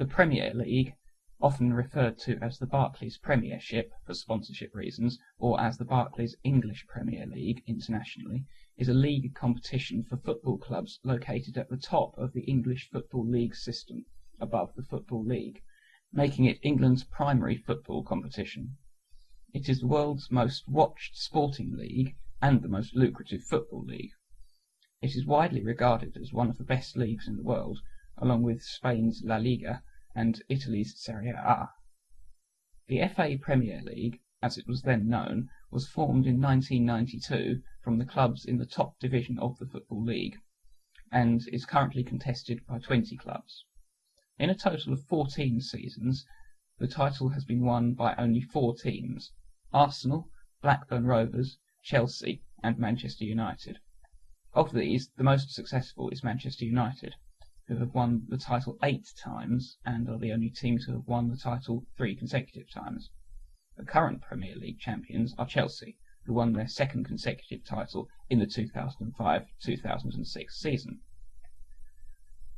The Premier League, often referred to as the Barclays Premiership for sponsorship reasons, or as the Barclays English Premier League internationally, is a league competition for football clubs located at the top of the English Football League system, above the Football League, making it England's primary football competition. It is the world's most watched sporting league and the most lucrative football league. It is widely regarded as one of the best leagues in the world, along with Spain's La Liga and Italy's Serie A. The FA Premier League, as it was then known, was formed in 1992 from the clubs in the top division of the Football League, and is currently contested by 20 clubs. In a total of 14 seasons, the title has been won by only four teams: Arsenal, Blackburn Rovers, Chelsea, and Manchester United. Of these, the most successful is Manchester United, who have won the title eight times and are the only team to have won the title three consecutive times. The current Premier League champions are Chelsea, who won their second consecutive title in the 2005-2006 season.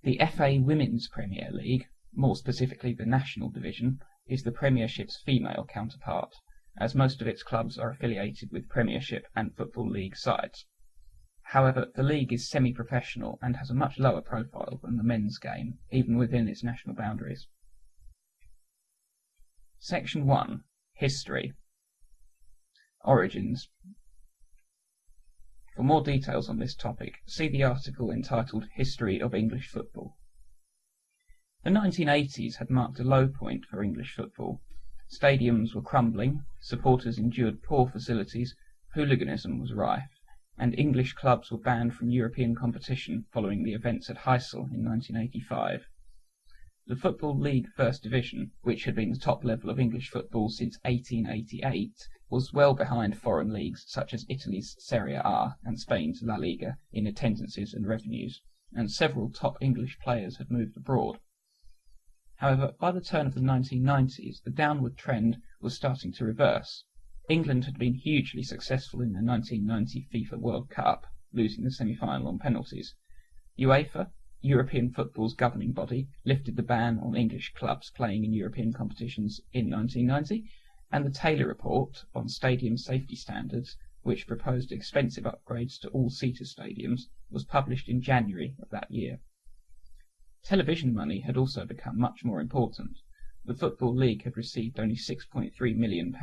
The FA Women's Premier League, more specifically the National Division, is the Premiership's female counterpart, as most of its clubs are affiliated with Premiership and Football League sides. However, the league is semi-professional and has a much lower profile than the men's game, even within its national boundaries. Section 1. History Origins For more details on this topic, see the article entitled History of English Football. The 1980s had marked a low point for English football. Stadiums were crumbling, supporters endured poor facilities, hooliganism was rife and English clubs were banned from European competition following the events at Heysel in 1985. The Football League First Division, which had been the top level of English football since 1888, was well behind foreign leagues such as Italy's Serie A and Spain's La Liga in attendances and revenues, and several top English players had moved abroad. However, by the turn of the 1990s, the downward trend was starting to reverse. England had been hugely successful in the 1990 FIFA World Cup, losing the semi-final on penalties. UEFA, European football's governing body, lifted the ban on English clubs playing in European competitions in 1990, and the Taylor Report on stadium safety standards, which proposed expensive upgrades to all-seater stadiums, was published in January of that year. Television money had also become much more important. The Football League had received only £6.3 million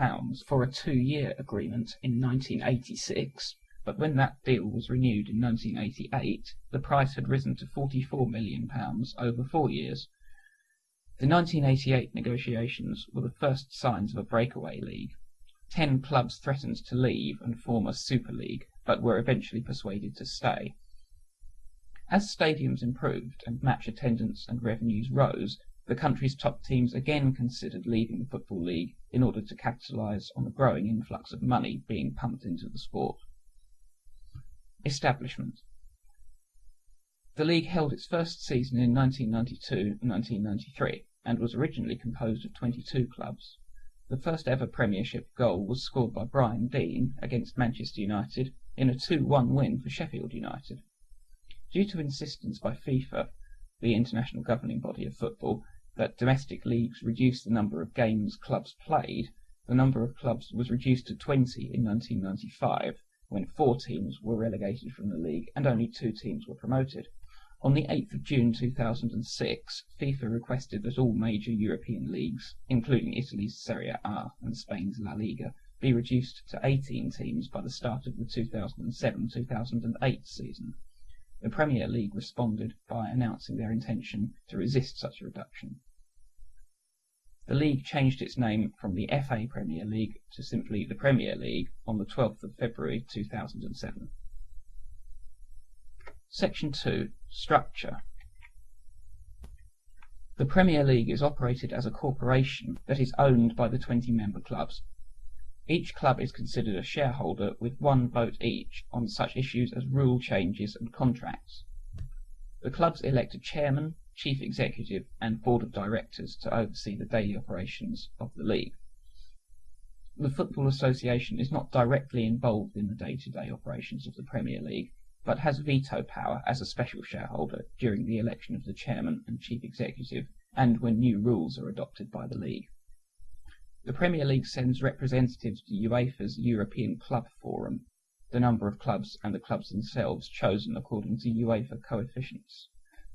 for a two-year agreement in 1986, but when that deal was renewed in 1988, the price had risen to £44 million over four years. The 1988 negotiations were the first signs of a breakaway league. Ten clubs threatened to leave and form a Super League, but were eventually persuaded to stay. As stadiums improved and match attendance and revenues rose, the country's top teams again considered leaving the Football League in order to capitalise on the growing influx of money being pumped into the sport. Establishment The league held its first season in 1992-1993 and was originally composed of 22 clubs. The first ever Premiership goal was scored by Brian Deane against Manchester United in a 2-1 win for Sheffield United. Due to insistence by FIFA, the international governing body of football, that domestic leagues reduced the number of games clubs played, the number of clubs was reduced to 20 in 1995, when four teams were relegated from the league and only two teams were promoted. On the 8th of June 2006, FIFA requested that all major European leagues, including Italy's Serie A and Spain's La Liga, be reduced to 18 teams by the start of the 2007-2008 season. The Premier League responded by announcing their intention to resist such a reduction. The league changed its name from the FA Premier League to simply the Premier League on the 12th of February 2007. Section 2. Structure The Premier League is operated as a corporation that is owned by the 20 member clubs. Each club is considered a shareholder with one vote each on such issues as rule changes and contracts. The clubs elect a chairman, chief executive, and board of directors to oversee the daily operations of the league. The Football Association is not directly involved in the day-to-day operations of the Premier League, but has veto power as a special shareholder during the election of the chairman and chief executive and when new rules are adopted by the league. The Premier League sends representatives to UEFA's European Club Forum, the number of clubs and the clubs themselves chosen according to UEFA coefficients.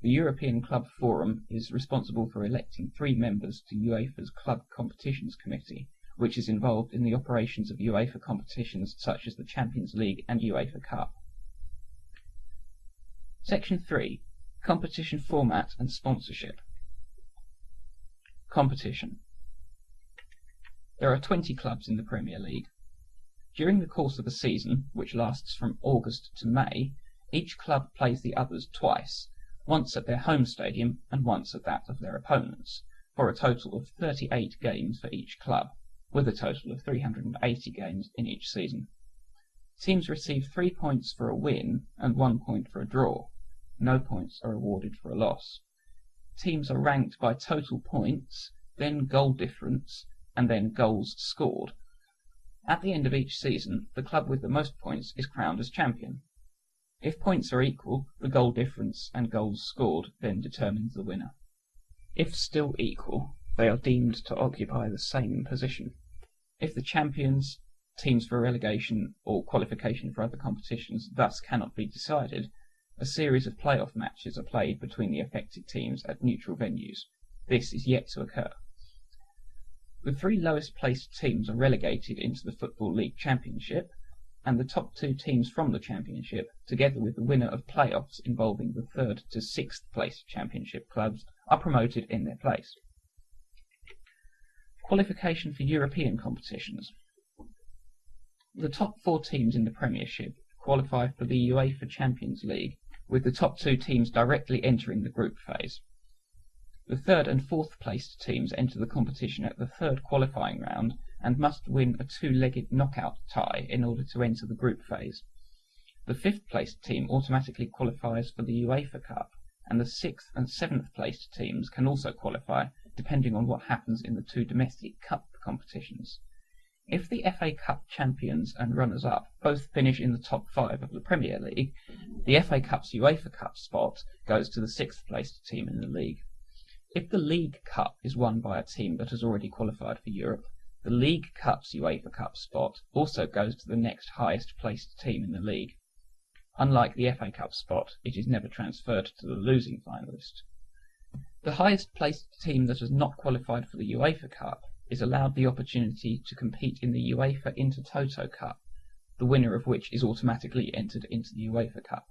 The European Club Forum is responsible for electing three members to UEFA's Club Competitions Committee, which is involved in the operations of UEFA competitions such as the Champions League and UEFA Cup. Section 3. Competition Format and Sponsorship. Competition. There are 20 clubs in the Premier League. During the course of a season, which lasts from August to May, each club plays the others twice, once at their home stadium and once at that of their opponents, for a total of 38 games for each club, with a total of 380 games in each season. Teams receive 3 points for a win and 1 point for a draw. No points are awarded for a loss. Teams are ranked by total points, then goal difference, and then goals scored. At the end of each season, the club with the most points is crowned as champion. If points are equal, the goal difference and goals scored then determines the winner. If still equal, they are deemed to occupy the same position. If the champions, teams for relegation, or qualification for other competitions thus cannot be decided, a series of playoff matches are played between the affected teams at neutral venues. This is yet to occur. The three lowest placed teams are relegated into the Football League Championship, and the top two teams from the Championship, together with the winner of playoffs involving the third to sixth place Championship clubs, are promoted in their place. Qualification for European competitions. The top four teams in the Premiership qualify for the UEFA Champions League, with the top two teams directly entering the group phase. The third and fourth placed teams enter the competition at the third qualifying round and must win a two-legged knockout tie in order to enter the group phase. The fifth placed team automatically qualifies for the UEFA Cup, and the sixth and seventh placed teams can also qualify depending on what happens in the two domestic cup competitions. If the FA Cup champions and runners-up both finish in the top five of the Premier League, the FA Cup's UEFA Cup spot goes to the sixth placed team in the league. If the League Cup is won by a team that has already qualified for Europe, the League Cup's UEFA Cup spot also goes to the next highest placed team in the league. Unlike the FA Cup spot, it is never transferred to the losing finalist. The highest placed team that has not qualified for the UEFA Cup is allowed the opportunity to compete in the UEFA Intertoto Cup, the winner of which is automatically entered into the UEFA Cup.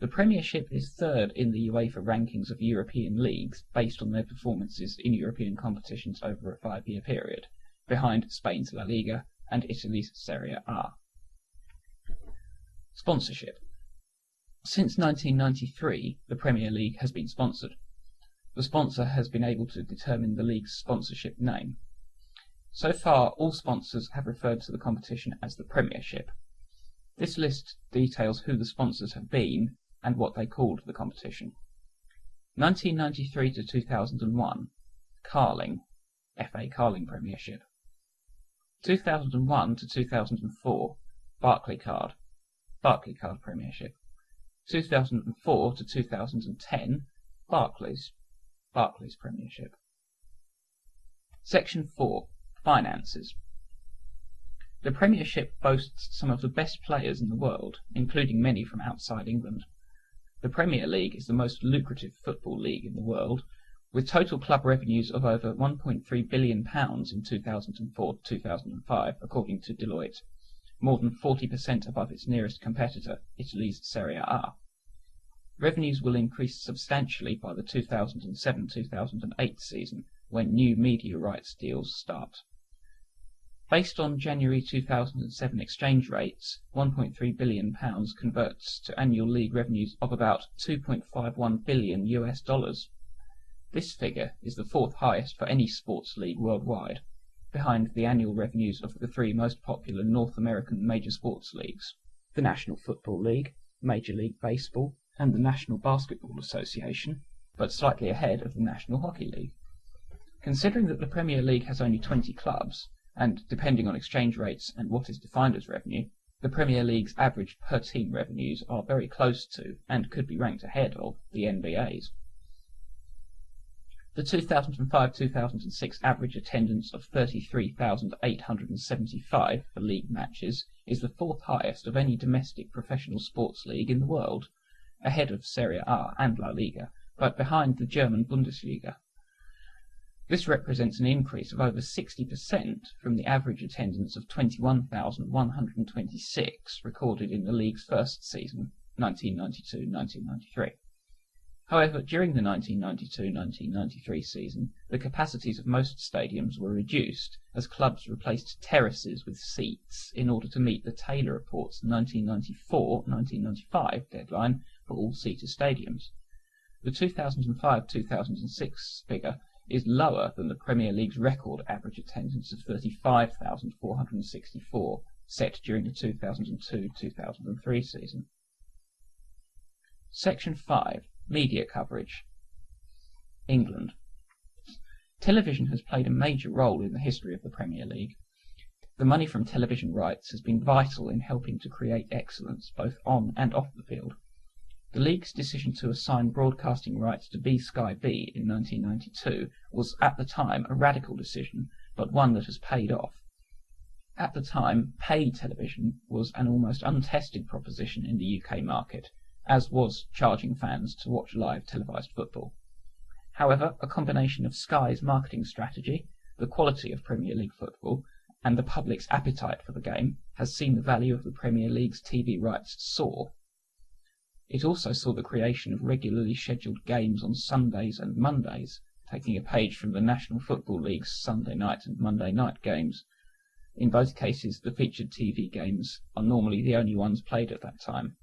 The Premiership is third in the UEFA rankings of European leagues based on their performances in European competitions over a five-year period, behind Spain's La Liga and Italy's Serie A. Sponsorship. Since 1993, the Premier League has been sponsored. The sponsor has been able to determine the league's sponsorship name. So far, all sponsors have referred to the competition as the Premiership. This list details who the sponsors have been and what they called the competition. 1993 to 2001, Carling, FA Carling Premiership. 2001 to 2004, Barclaycard, Barclaycard Premiership. 2004 to 2010, Barclays, Barclays Premiership. Section 4. Finances. The Premiership boasts some of the best players in the world, including many from outside England. The Premier League is the most lucrative football league in the world, with total club revenues of over 1.3 billion pounds in 2004-2005, according to Deloitte, more than 40% above its nearest competitor, Italy's Serie A. Revenues will increase substantially by the 2007-2008 season, when new media rights deals start. Based on January 2007 exchange rates, 1.3 billion pounds converts to annual league revenues of about 2.51 billion US dollars. This figure is the fourth highest for any sports league worldwide, behind the annual revenues of the three most popular North American major sports leagues, the National Football League, Major League Baseball, and the National Basketball Association, but slightly ahead of the National Hockey League. Considering that the Premier League has only 20 clubs, and depending on exchange rates and what is defined as revenue, the Premier League's average per team revenues are very close to, and could be ranked ahead of, the NBA's. The 2005-2006 average attendance of 33,875 for league matches is the fourth highest of any domestic professional sports league in the world, ahead of Serie A and La Liga, but behind the German Bundesliga. This represents an increase of over 60% from the average attendance of 21,126 recorded in the league's first season, 1992-1993. However, during the 1992-1993 season, the capacities of most stadiums were reduced as clubs replaced terraces with seats in order to meet the Taylor Report's 1994-1995 deadline for all-seater stadiums. The 2005-2006 figure is lower than the Premier League's record average attendance of 35,464 set during the 2002-2003 season. Section 5 Media coverage. England. Television has played a major role in the history of the Premier League. The money from television rights has been vital in helping to create excellence both on and off the field. The league's decision to assign broadcasting rights to B Sky B in 1992 was at the time a radical decision, but one that has paid off. At the time, pay television was an almost untested proposition in the UK market as was charging fans to watch live televised football. However, a combination of Sky's marketing strategy, the quality of Premier League football, and the public's appetite for the game has seen the value of the Premier League's TV rights soar. It also saw the creation of regularly scheduled games on Sundays and Mondays, taking a page from the National Football League's Sunday night and Monday night games. In both cases, the featured TV games are normally the only ones played at that time.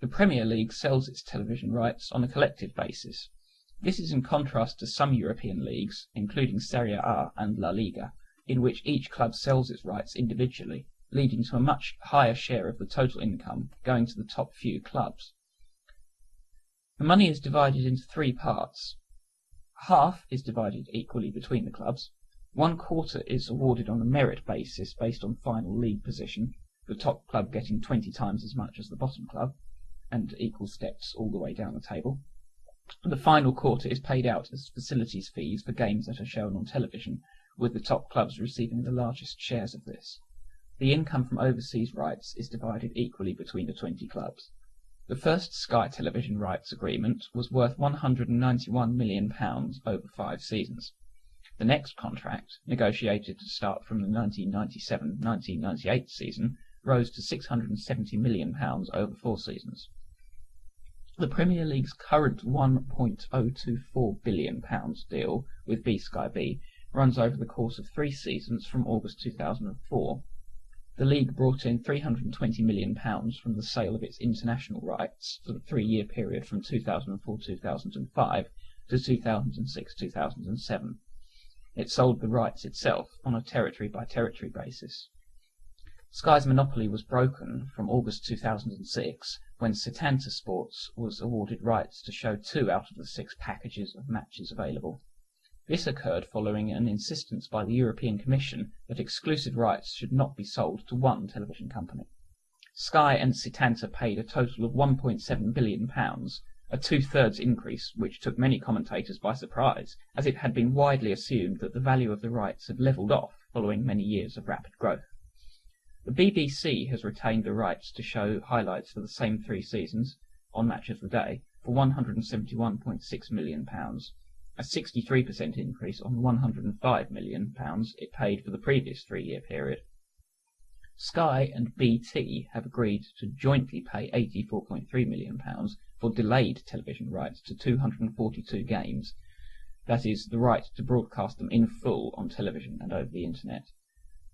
The Premier League sells its television rights on a collective basis. This is in contrast to some European leagues, including Serie A and La Liga, in which each club sells its rights individually, leading to a much higher share of the total income going to the top few clubs. The money is divided into three parts. Half is divided equally between the clubs. One quarter is awarded on a merit basis based on final league position, the top club getting 20 times as much as the bottom club and equal steps all the way down the table. The final quarter is paid out as facilities fees for games that are shown on television, with the top clubs receiving the largest shares of this. The income from overseas rights is divided equally between the 20 clubs. The first Sky Television rights agreement was worth £191 million over five seasons. The next contract, negotiated to start from the 1997-1998 season, rose to £670 million over four seasons. The Premier League's current £1.024 billion deal with B Sky B runs over the course of three seasons from August 2004. The league brought in £320 million from the sale of its international rights for the three-year period from 2004-2005 to 2006-2007. It sold the rights itself on a territory-by-territory basis. Sky's monopoly was broken from August 2006 when Setanta Sports was awarded rights to show two out of the six packages of matches available. This occurred following an insistence by the European Commission that exclusive rights should not be sold to one television company. Sky and Setanta paid a total of £1.7 billion, a two-thirds increase which took many commentators by surprise, as it had been widely assumed that the value of the rights had levelled off following many years of rapid growth. The BBC has retained the rights to show highlights for the same three seasons, on Match of the Day, for £171.6 million, a 63% increase on the £105 million it paid for the previous three-year period. Sky and BT have agreed to jointly pay £84.3 million for delayed television rights to 242 games, that is, the right to broadcast them in full on television and over the internet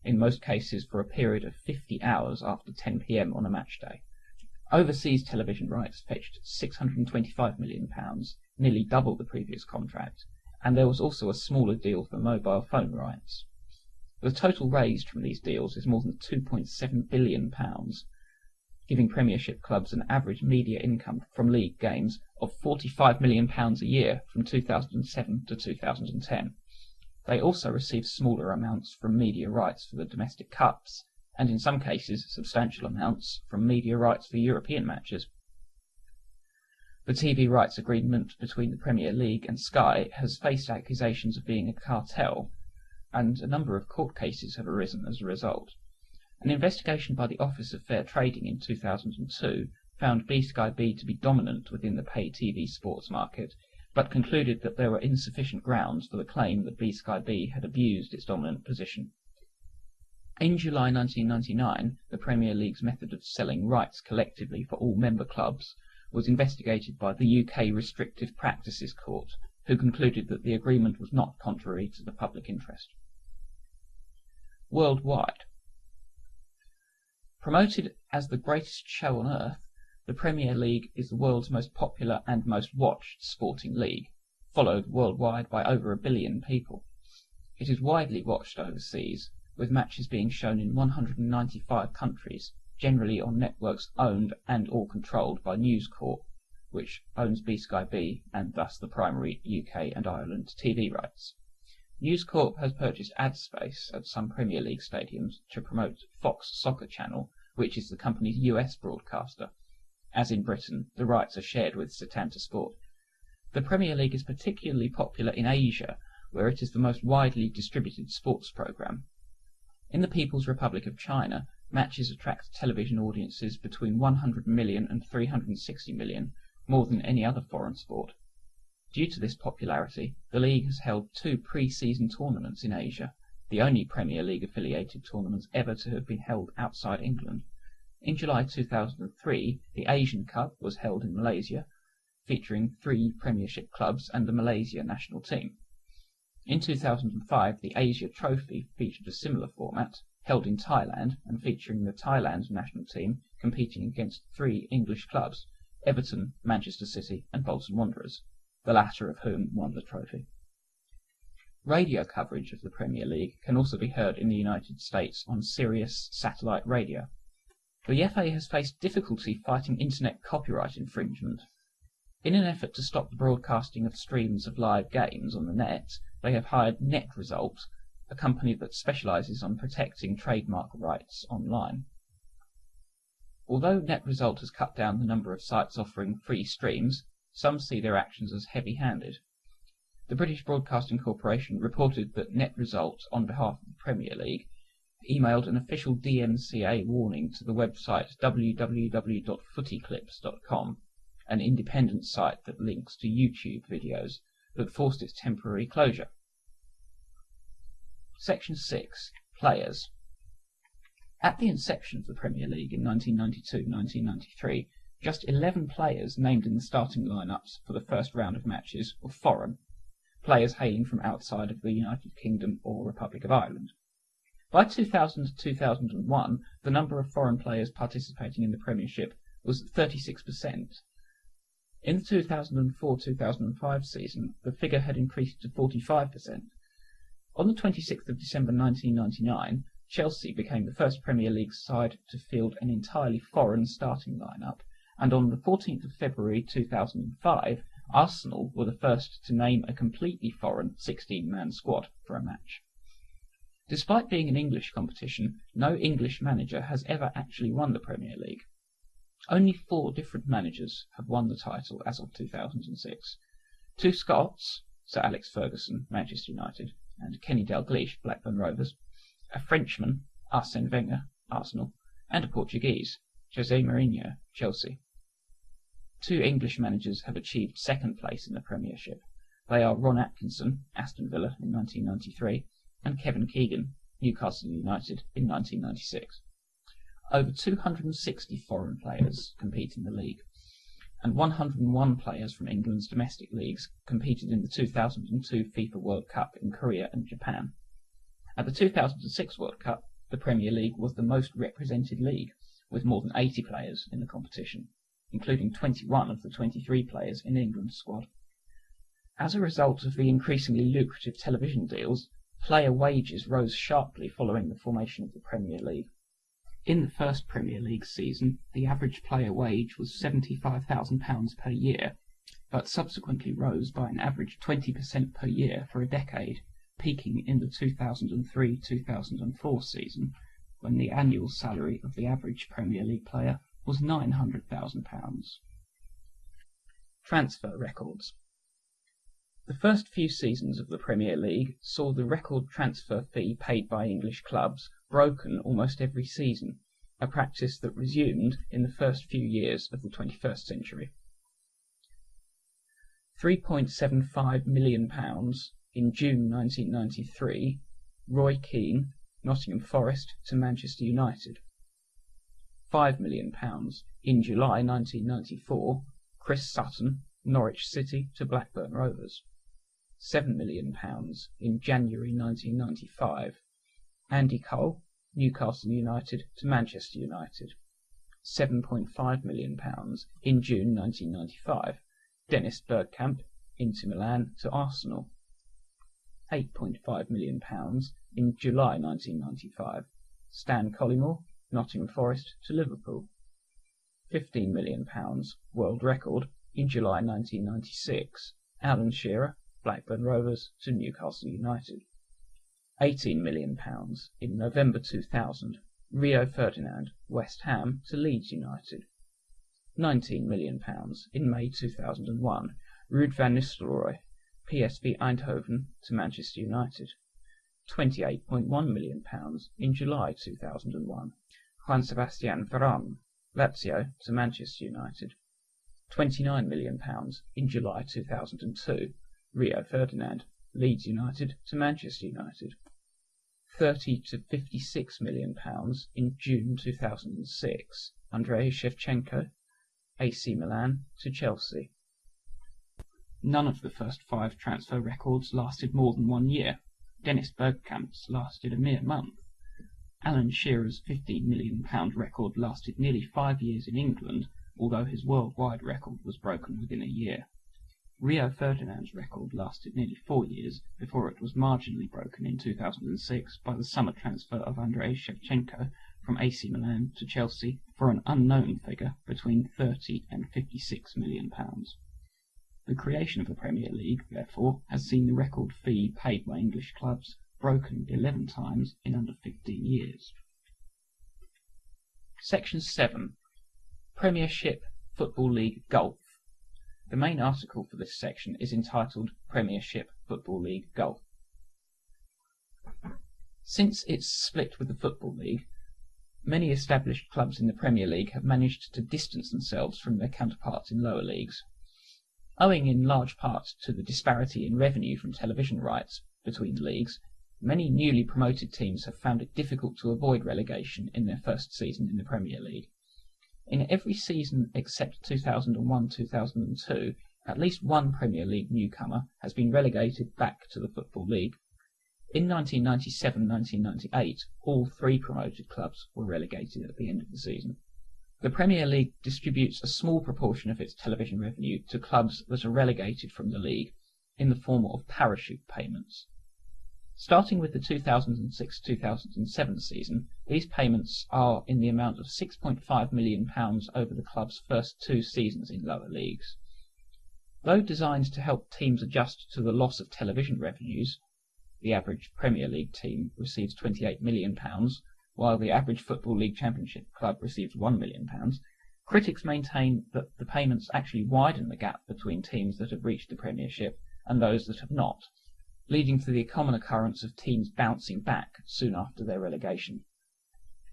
in most cases for a period of 50 hours after 10 p.m. on a match day. Overseas television rights fetched £625 million, nearly double the previous contract, and there was also a smaller deal for mobile phone rights. The total raised from these deals is more than £2.7 billion, giving Premiership clubs an average media income from league games of £45 million a year from 2007 to 2010. They also receive smaller amounts from media rights for the domestic cups, and in some cases substantial amounts from media rights for European matches. The TV rights agreement between the Premier League and Sky has faced accusations of being a cartel, and a number of court cases have arisen as a result. An investigation by the Office of Fair Trading in 2002 found B Sky B to be dominant within the pay TV sports market, but concluded that there were insufficient grounds for the claim that B Sky B had abused its dominant position. In July 1999, the Premier League's method of selling rights collectively for all member clubs was investigated by the UK Restrictive Practices Court, who concluded that the agreement was not contrary to the public interest. Worldwide. Promoted as the greatest show on earth, the Premier League is the world's most popular and most watched sporting league, followed worldwide by over a billion people. It is widely watched overseas, with matches being shown in 195 countries generally on networks owned and or controlled by News Corp, which owns B Sky B and thus the primary UK and Ireland TV rights. News Corp has purchased ad space at some Premier League stadiums to promote Fox Soccer Channel, which is the company's US broadcaster. As in Britain, the rights are shared with Setanta Sport. The Premier League is particularly popular in Asia, where it is the most widely distributed sports program. In the People's Republic of China, matches attract television audiences between 100 million and 360 million, more than any other foreign sport. Due to this popularity, the league has held two pre-season tournaments in Asia, the only Premier League affiliated tournaments ever to have been held outside England. In July 2003, the Asian Cup was held in Malaysia, featuring three Premiership clubs and the Malaysia national team. In 2005, the Asia Trophy featured a similar format, held in Thailand and featuring the Thailand national team competing against three English clubs, Everton, Manchester City and Bolton Wanderers, the latter of whom won the trophy. Radio coverage of the Premier League can also be heard in the United States on Sirius satellite radio. The FA has faced difficulty fighting internet copyright infringement. In an effort to stop the broadcasting of streams of live games on the net, they have hired NetResult a company that specializes on protecting trademark rights online. Although NetResult has cut down the number of sites offering free streams, some see their actions as heavy-handed. The British Broadcasting Corporation reported that NetResult, on behalf of the Premier League, emailed an official DMCA warning to the website www.footyclips.com, an independent site that links to YouTube videos, that forced its temporary closure. Section 6. Players. At the inception of the Premier League in 1992-1993, just 11 players named in the starting lineups for the first round of matches were foreign, players hailing from outside of the United Kingdom or Republic of Ireland. By 2000-2001, the number of foreign players participating in the Premiership was 36%. In the 2004-2005 season, the figure had increased to 45%. On the 26th of December 1999, Chelsea became the first Premier League side to field an entirely foreign starting lineup, and on the 14th of February 2005, Arsenal were the first to name a completely foreign 16-man squad for a match. Despite being an English competition, no English manager has ever actually won the Premier League. Only four different managers have won the title as of 2006. Two Scots, Sir Alex Ferguson, Manchester United, and Kenny Dalglish, Blackburn Rovers, a Frenchman, Arsène Wenger, Arsenal, and a Portuguese, José Mourinho, Chelsea. Two English managers have achieved second place in the Premiership. They are Ron Atkinson, Aston Villa in 1993, and Kevin Keegan, Newcastle United in 1996. Over 260 foreign players compete in the league and 101 players from England's domestic leagues competed in the 2002 FIFA World Cup in Korea and Japan. At the 2006 World Cup, the Premier League was the most represented league, with more than 80 players in the competition, including 21 of the 23 players in England's squad. As a result of the increasingly lucrative television deals, player wages rose sharply following the formation of the Premier League. In the first Premier League season, the average player wage was £75,000 per year, but subsequently rose by an average 20% per year for a decade, peaking in the 2003-2004 season, when the annual salary of the average Premier League player was £900,000. Transfer records. The first few seasons of the Premier League saw the record transfer fee paid by English clubs broken almost every season, a practice that resumed in the first few years of the 21st century. £3.75 million in June 1993, Roy Keane, Nottingham Forest to Manchester United. £5 million in July 1994, Chris Sutton, Norwich City to Blackburn Rovers. £7 million in January 1995, Andy Cole, Newcastle United to Manchester United. £7.5 million in June 1995, Dennis Bergkamp, Inter Milan to Arsenal. £8.5 million in July 1995, Stan Collymore, Nottingham Forest to Liverpool. £15 million, world record, in July 1996, Alan Shearer, Blackburn Rovers to Newcastle United. £18 million in November 2000, Rio Ferdinand, West Ham to Leeds United. £19 million in May 2001, Ruud van Nistelrooy, PSV Eindhoven to Manchester United. £28.1 million in July 2001, Juan Sebastian Veron, Lazio to Manchester United. £29 million in July 2002, Rio Ferdinand, Leeds United to Manchester United. 30 to 56 million pounds in June 2006, Andrei Shevchenko, AC Milan to Chelsea. None of the first five transfer records lasted more than one year. Dennis Bergkamp's lasted a mere month. Alan Shearer's £15 million record lasted nearly five years in England, although his worldwide record was broken within a year. Rio Ferdinand's record lasted nearly four years before it was marginally broken in 2006 by the summer transfer of Andrei Shevchenko from AC Milan to Chelsea for an unknown figure between 30 and 56 million pounds. The creation of the Premier League, therefore, has seen the record fee paid by English clubs broken 11 times in under 15 years. Section 7. Premiership Football League Golf. The main article for this section is entitled Premiership Football League Golf. Since its split with the Football League, many established clubs in the Premier League have managed to distance themselves from their counterparts in lower leagues. Owing in large part to the disparity in revenue from television rights between the leagues, many newly promoted teams have found it difficult to avoid relegation in their first season in the Premier League. In every season except 2001-2002, at least one Premier League newcomer has been relegated back to the Football League. In 1997-1998, all three promoted clubs were relegated at the end of the season. The Premier League distributes a small proportion of its television revenue to clubs that are relegated from the league in the form of parachute payments. Starting with the 2006-2007 season, these payments are in the amount of £6.5 million over the club's first two seasons in lower leagues. Though designed to help teams adjust to the loss of television revenues (the average Premier League team receives £28 million, while the average Football League Championship club receives £1 million), critics maintain that the payments actually widen the gap between teams that have reached the Premiership and those that have not leading to the common occurrence of teams bouncing back soon after their relegation.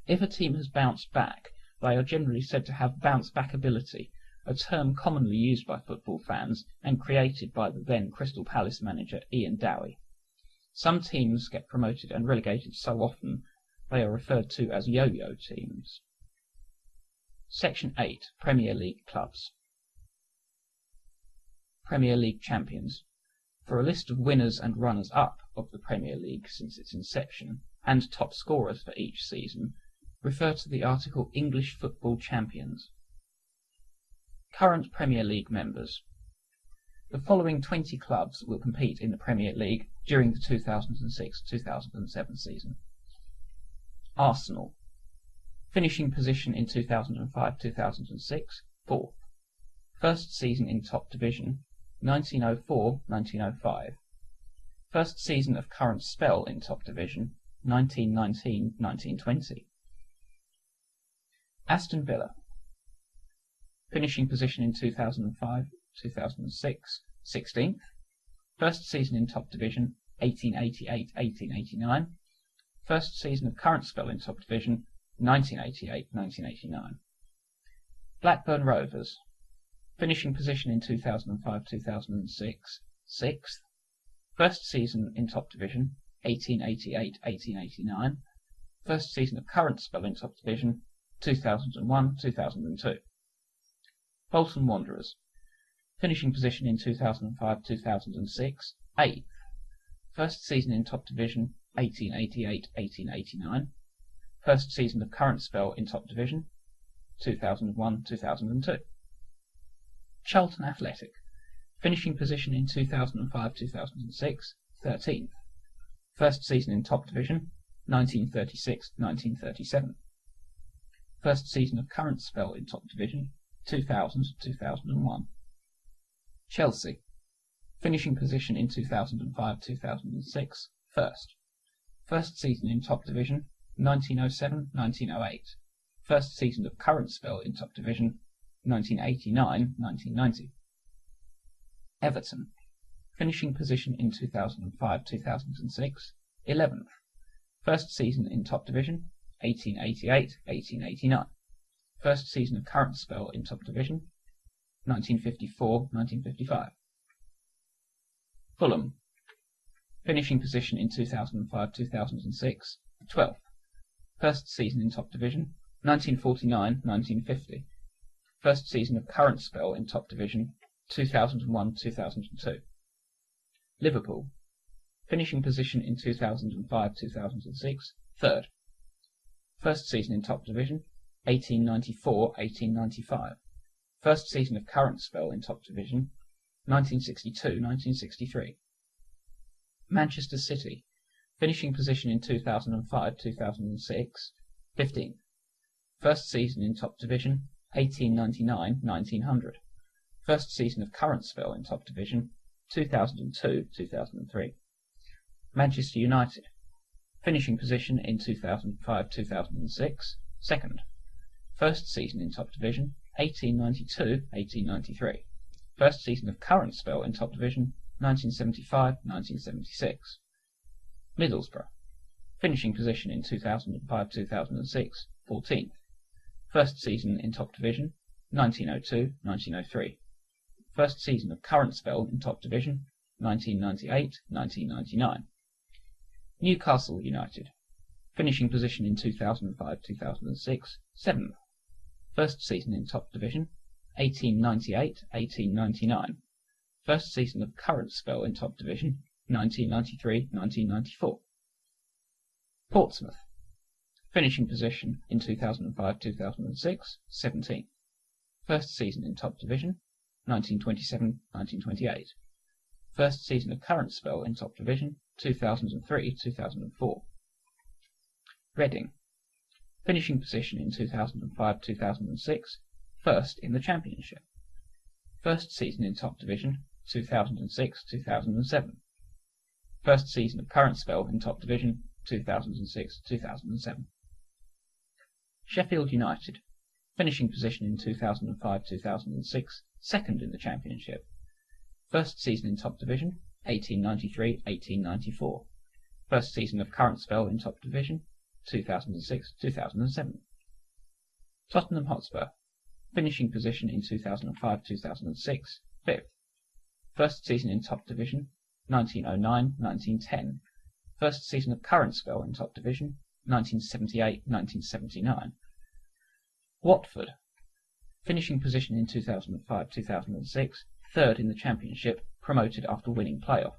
If a team has bounced back, they are generally said to have bounce back ability, a term commonly used by football fans and created by the then Crystal Palace manager Ian Dowie. Some teams get promoted and relegated so often they are referred to as yo-yo teams. Section 8 Premier League Clubs Premier League Champions for a list of winners and runners-up of the Premier League since its inception, and top scorers for each season, refer to the article English Football Champions. Current Premier League members. The following 20 clubs will compete in the Premier League during the 2006-2007 season. Arsenal. Finishing position in 2005-2006, fourth. First season in top division, 1904-1905. First season of current spell in top division, 1919-1920. Aston Villa. Finishing position in 2005, 2006, 16th. First season in top division, 1888-1889. First season of current spell in top division, 1988-1989. Blackburn Rovers. Finishing position in 2005-2006, 6th. First season in top division, 1888-1889. First season of current spell in top division, 2001-2002. Bolton Wanderers. Finishing position in 2005-2006, 8th. First season in top division, 1888-1889. First season of current spell in top division, 2001-2002. Charlton Athletic. Finishing position in 2005-2006, 13th. First season in top division, 1936-1937. First season of current spell in top division, 2000-2001. Chelsea. Finishing position in 2005-2006, first. First season in top division, 1907-1908. First season of current spell in top division, 1989-1990. Everton. Finishing position in 2005-2006, 11th. First season in top division, 1888-1889. First season of current spell in top division, 1954-1955. Fulham. Finishing position in 2005-2006, 12th. First season in top division, 1949-1950. First season of current spell in top division, 2001-2002. Liverpool. Finishing position in 2005-2006, third. First season in top division, 1894-1895. First season of current spell in top division, 1962-1963. Manchester City. Finishing position in 2005-2006, 15th. First season in top division, 1899-1900. First season of current spell in top division, 2002-2003. Manchester United. Finishing position in 2005-2006, second. First season in top division, 1892-1893. First season of current spell in top division, 1975-1976. Middlesbrough. Finishing position in 2005-2006, 14th. First season in top division, 1902-1903. First season of current spell in top division, 1998-1999. Newcastle United. Finishing position in 2005-2006, 7th. First season in top division, 1898-1899. First season of current spell in top division, 1993-1994. Portsmouth. Finishing position in 2005-2006, 17th. First season in top division, 1927-1928. First season of current spell in top division, 2003-2004. Reading. Finishing position in 2005-2006, first in the Championship. First season in top division, 2006-2007. First season of current spell in top division, 2006-2007. Sheffield United. Finishing position in 2005-2006, second in the Championship. First season in top division, 1893-1894. First season of current spell in top division, 2006-2007. Tottenham Hotspur. Finishing position in 2005-2006, fifth. First season in top division, 1909-1910. First season of current spell in top division, 1978-1979. Watford. Finishing position in 2005-2006, third in the Championship, promoted after winning playoff.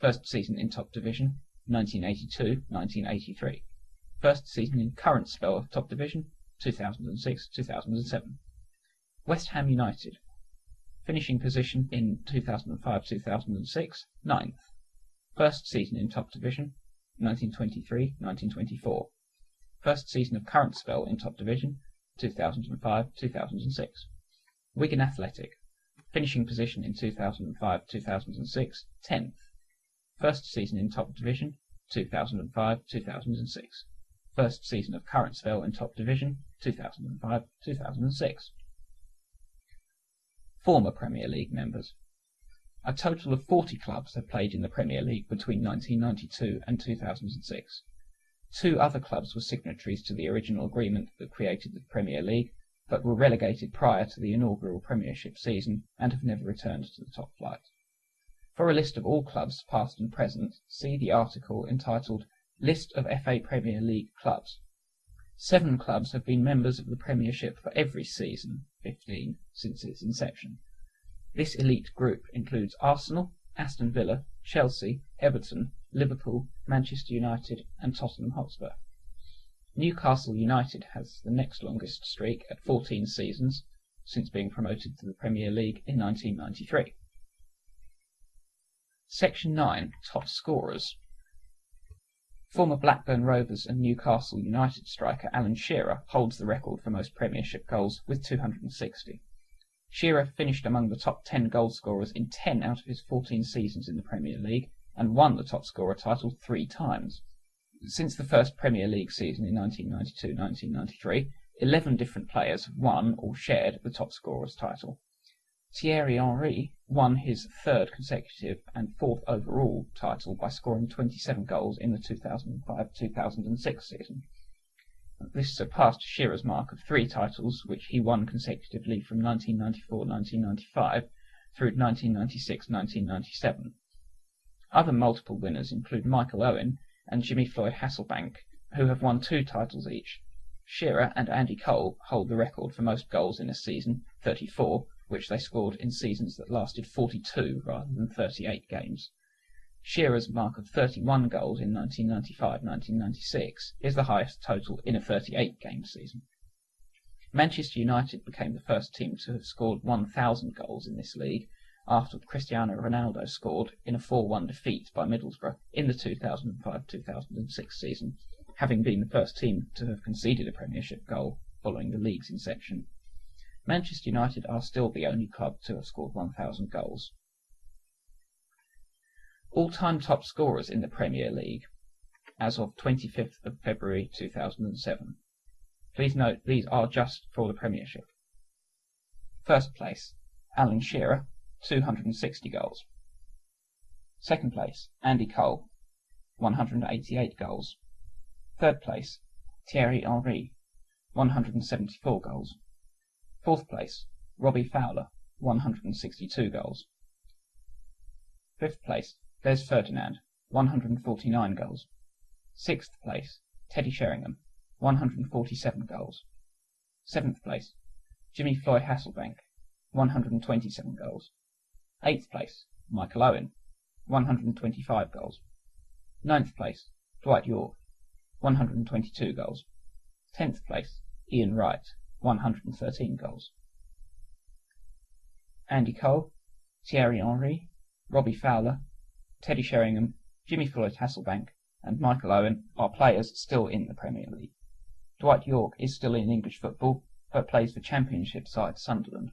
First season in top division, 1982-1983. First season in current spell of top division, 2006-2007. West Ham United. Finishing position in 2005-2006, ninth. First season in top division, 1923-1924. First season of current spell in top division, 2005-2006. Wigan Athletic. Finishing position in 2005-2006, 10th. First season in top division, 2005-2006. First season of current spell in top division, 2005-2006. former Premier League members. A total of 40 clubs have played in the Premier League between 1992 and 2006. Two other clubs were signatories to the original agreement that created the Premier League, but were relegated prior to the inaugural Premiership season and have never returned to the top flight. For a list of all clubs, past and present, see the article entitled List of FA Premier League clubs. Seven clubs have been members of the Premiership for every season (15) since its inception. This elite group includes Arsenal, Aston Villa, Chelsea, Everton, Liverpool, Manchester United and Tottenham Hotspur. Newcastle United has the next longest streak at 14 seasons, since being promoted to the Premier League in 1993. Section 9. Top Scorers Former Blackburn Rovers and Newcastle United striker Alan Shearer holds the record for most Premiership goals with 260. Shearer finished among the top 10 goalscorers in 10 out of his 14 seasons in the Premier League and won the top scorer title three times. Since the first Premier League season in 1992-1993, 11 different players have won or shared the top scorer's title. Thierry Henry won his third consecutive and fourth overall title by scoring 27 goals in the 2005-2006 season. This surpassed Shearer's mark of three titles, which he won consecutively from 1994-1995 through 1996-1997. Other multiple winners include Michael Owen and Jimmy Floyd Hasselbaink, who have won two titles each. Shearer and Andy Cole hold the record for most goals in a season, 34, which they scored in seasons that lasted 42 rather than 38 games. Shearer's mark of 31 goals in 1995-1996 is the highest total in a 38-game season. Manchester United became the first team to have scored 1,000 goals in this league after Cristiano Ronaldo scored in a 4-1 defeat by Middlesbrough in the 2005-2006 season, having been the first team to have conceded a Premiership goal following the league's inception. Manchester United are still the only club to have scored 1,000 goals. All-time top scorers in the Premier League as of 25th of February 2007. Please note these are just for the Premiership. First place, Alan Shearer, 260 goals. Second place, Andy Cole, 188 goals. Third place, Thierry Henry, 174 goals. Fourth place, Robbie Fowler, 162 goals. Fifth place, Les Ferdinand, 149 goals. Sixth place, Teddy Sheringham, 147 goals. Seventh place, Jimmy Floyd Hasselbaink, 127 goals. Eighth place, Michael Owen, 125 goals. Ninth place, Dwight Yorke, 122 goals. Tenth place, Ian Wright, 113 goals. Andy Cole, Thierry Henry, Robbie Fowler, Teddy Sheringham, Jimmy Floyd Hasselbaink, and Michael Owen are players still in the Premier League. Dwight Yorke is still in English football, but plays for Championship side Sunderland.